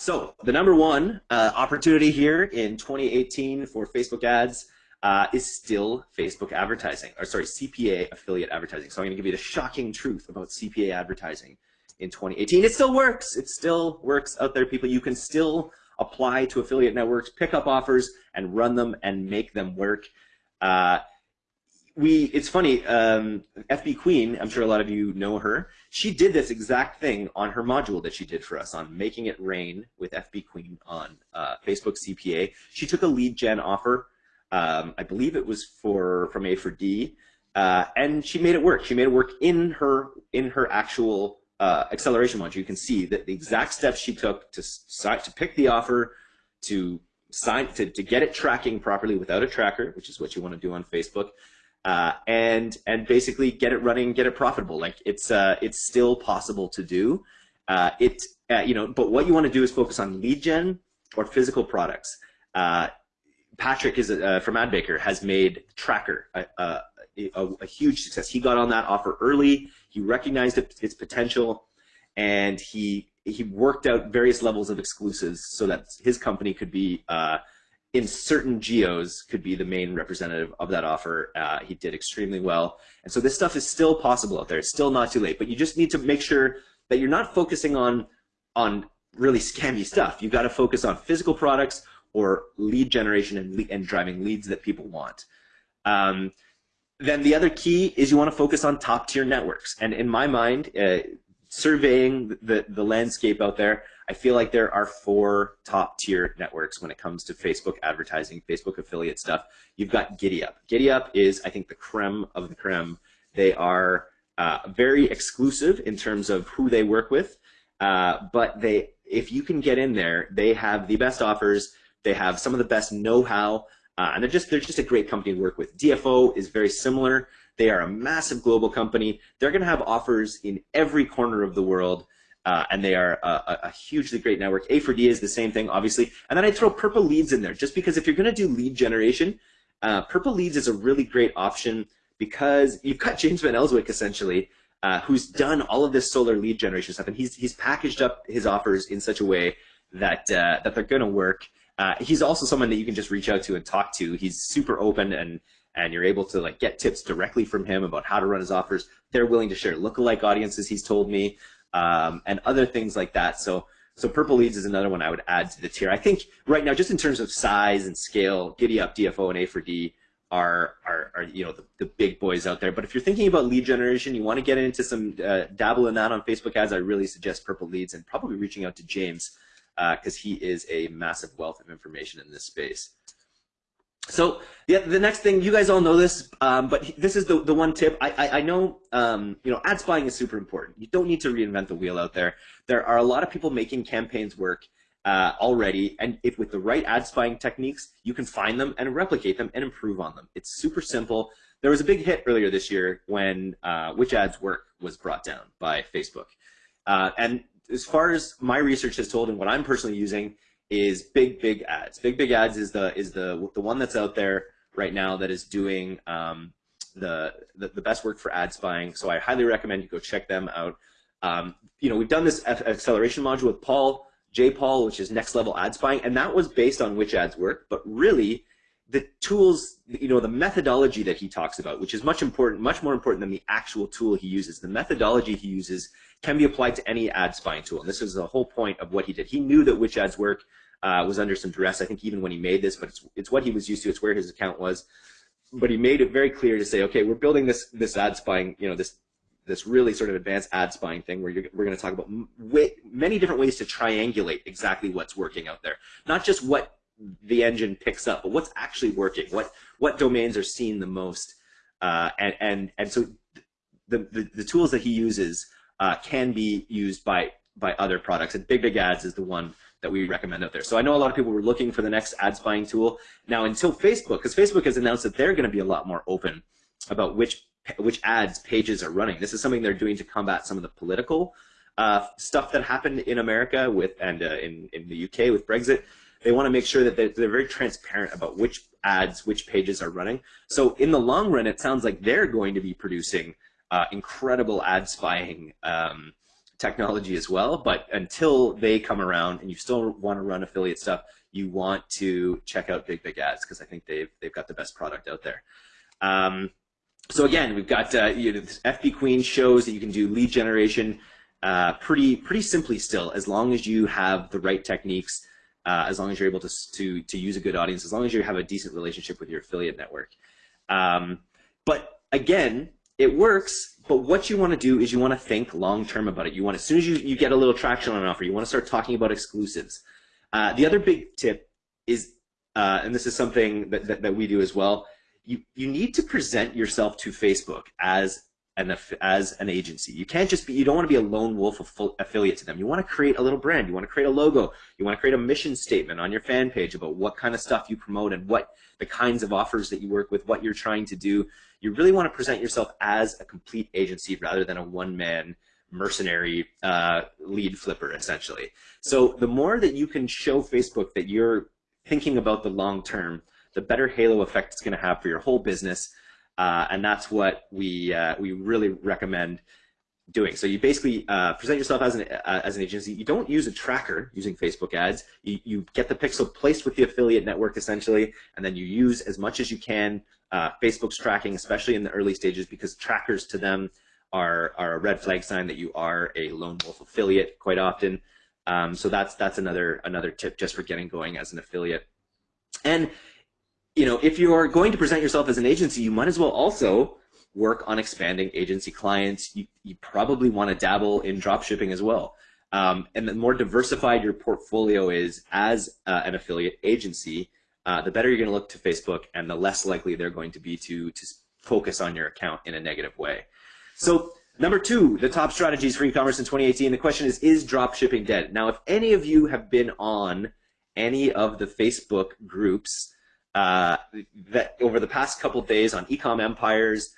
so the number one uh, opportunity here in 2018 for Facebook ads uh, is still Facebook advertising, or sorry, CPA affiliate advertising. So I'm going to give you the shocking truth about CPA advertising in 2018. It still works. It still works out there, people. You can still apply to affiliate networks, pick up offers, and run them and make them work. Uh, we it's funny um, fb queen i'm sure a lot of you know her she did this exact thing on her module that she did for us on making it rain with fb queen on uh, facebook cpa she took a lead gen offer um, i believe it was for from A4D uh, and she made it work. She made it work in her in her actual uh, acceleration module. You can see that the exact steps she took to to pick the offer to sign to, to get it tracking properly without a tracker which is what you want to do on facebook uh, and and basically get it running, get it profitable. Like it's uh, it's still possible to do. Uh, it uh, you know, but what you want to do is focus on lead gen or physical products. Uh, Patrick is uh, from AdBaker has made Tracker a, a, a, a, huge success. He got on that offer early. He recognized it, its potential, and he he worked out various levels of exclusives so that his company could be in certain geos could be the main representative of that offer. Uh, he did extremely well. And so this stuff is still possible out there. It's still not too late, but you just need to make sure that you're not focusing on, on really scammy stuff. You've got to focus on physical products or lead generation and, and driving leads that people want. Um, then the other key is you want to focus on top tier networks. And in my mind, uh, surveying the, the landscape out there, I feel like there are four top tier networks when it comes to Facebook advertising, Facebook affiliate stuff. You've got GiddyUp. GiddyUp is, I think, the creme of the creme. They are uh, very exclusive in terms of who they work with, uh, but they, if you can get in there, they have the best offers. They have some of the best know-how, uh, and they're just they're just a great company to work with. DFO is very similar. They are a massive global company. They're going to have offers in every corner of the world. Uh, and they are a, a, hugely great network. A4D is the same thing, obviously. And then I throw Purple Leads in there, just because if you're going to do lead generation, uh, Purple Leads is a really great option because you've got James Van Elswyk, essentially, uh, who's done all of this solar lead generation stuff, and he's, he's packaged up his offers in such a way that, uh, that they're going to work. Uh, he's also someone that you can just reach out to and talk to. He's super open and and you're able to like get tips directly from him about how to run his offers. They're willing to share lookalike audiences, he's told me, um, and other things like that. So, so Purple Leads is another one I would add to the tier. I think right now, just in terms of size and scale, GiddyUp, DFO, and A4D are, are, are you know, the, the big boys out there. But if you're thinking about lead generation, you want to get into some, uh, dabble in that on Facebook ads, I really suggest Purple Leads and probably reaching out to James because uh, he is a massive wealth of information in this space. So yeah, the next thing you guys all know this, um, but this is the the one tip. I I, I know um, you know ad spying is super important. You don't need to reinvent the wheel out there. There are a lot of people making campaigns work uh, already, and if with the right ad spying techniques, you can find them and replicate them and improve on them. It's super simple. There was a big hit earlier this year when uh, which ads work was brought down by Facebook, uh, and as far as my research has told and what I'm personally using is big big ads. Big big ads is the is the the one that's out there right now that is doing um, the, the, the best work for ad spying. So I highly recommend you go check them out. Um, you know, we've done this acceleration module with Paul J Paul, which is next level ad spying, and that was based on which ads work. But really, the tools, you know, the methodology that he talks about, which is much important, much more important than the actual tool he uses. The methodology he uses can be applied to any ad spying tool, and this is the whole point of what he did. He knew that which ads work uh, was under some duress. I think even when he made this, but it's it's what he was used to. It's where his account was. But he made it very clear to say, okay, we're building this this ad spying, you know, this this really sort of advanced ad spying thing where we're going to talk about many different ways to triangulate exactly what's working out there. Not just what the engine picks up, but what's actually working. What what domains are seen the most, uh, and and and so the, the, the tools that he uses uh, can be used by by other products. And Big Big Ads is the one that we recommend out there. So I know a lot of people were looking for the next ad spying tool. Now until Facebook, because Facebook has announced that they're going to be a lot more open about which which ads pages are running. This is something they're doing to combat some of the political uh, stuff that happened in America with and uh, in in the UK with Brexit. They want to make sure that they're, they're very transparent about which ads, which pages are running. So in the long run, it sounds like they're going to be producing uh, incredible ad spying um, technology as well. But until they come around and you still want to run affiliate stuff, you want to check out Big Big Ads because I think they've they've got the best product out there. Um, so again, we've got uh, you know, FB Queen shows that you can do lead generation uh, pretty pretty simply still, as long as you have the right techniques, uh, as long as you're able to, to to use a good audience, as long as you have a decent relationship with your affiliate network. Um, but again, it works. But what you want to do is you want to think long term about it. You want as soon as you, you get a little traction on an offer, you want to start talking about exclusives. Uh, the other big tip is, uh, and this is something that, that, that we do as well you you need to present yourself to Facebook as an as an agency. You can't just be you don't want to be a lone wolf affiliate to them. You want to create a little brand. You want to create a logo. You want to create a mission statement on your fan page about what kind of stuff you promote and what the kinds of offers that you work with, what you're trying to do. You really want to present yourself as a complete agency rather than a one man mercenary uh, lead flipper essentially. So the more that you can show Facebook that you're thinking about the long term, the better halo effect it's going to have for your whole business. Uh, and that's what we uh, we really recommend doing. So you basically uh, present yourself as an uh, as an agency. You don't use a tracker using Facebook ads. You, you get the pixel placed with the affiliate network essentially, and then you use as much as you can uh, Facebook's tracking, especially in the early stages, because trackers to them are are a red flag sign that you are a lone wolf affiliate quite often. Um, so that's that's another another tip just for getting going as an affiliate. And you know, if you're going to present yourself as an agency, you might as well also work on expanding agency clients. You, you probably want to dabble in drop shipping as well. Um, and the more diversified your portfolio is as uh, an affiliate agency, uh, the better you're going to look to Facebook and the less likely they're going to be to, to focus on your account in a negative way. So number two, the top strategies for e-commerce in 2018. The question is, is drop shipping dead? Now, if any of you have been on any of the Facebook groups uh, that over the past couple of days on Ecom Empires,